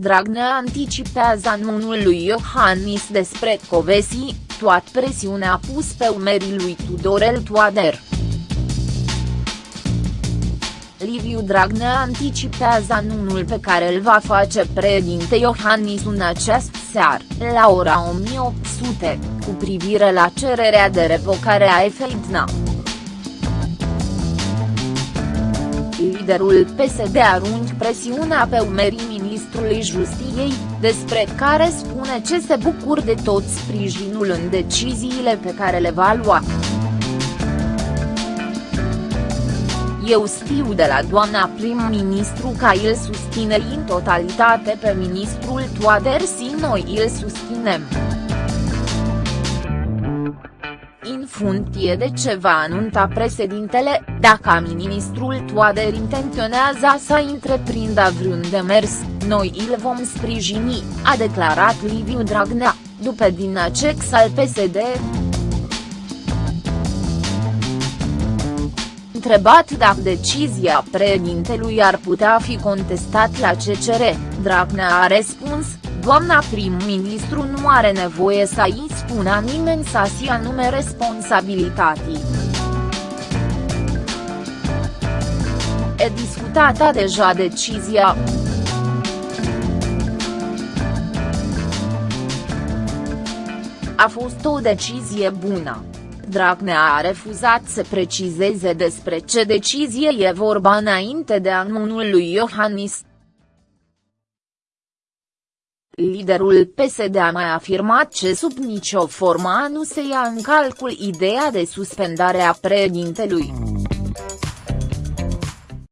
Dragnea anticipează anunul lui Iohannis despre Covesi, toată presiunea pus pe umerii lui Tudorel Toader. Liviu Dragnea anticipează anunțul pe care îl va face președinte Iohannis în acest seară, la ora 1800, cu privire la cererea de revocare a Efeidna. Liderul PSD arunci presiunea pe umerii ministrului justiției, despre care spune ce se bucur de tot sprijinul în deciziile pe care le va lua. Eu știu de la doamna prim-ministru că îl susține în totalitate pe ministrul Toader și noi îl susținem. În funcție de ce va anunța președintele, dacă ministrul Toader intenționează să întreprindă vreun demers, noi îl vom sprijini, a declarat Liviu Dragnea, după din acest al PSD. Întrebat dacă decizia președintelui ar putea fi contestat la CCR, Dragnea a răspuns, doamna prim-ministru nu are nevoie să îi spună nimeni să-și anume responsabilitatea. E discutată deja decizia. A fost o decizie bună. Dragnea a refuzat să precizeze despre ce decizie e vorba înainte de anunul lui Iohannis. Liderul PSD a mai afirmat că sub nicio formă nu se ia în calcul ideea de suspendare a președintelui.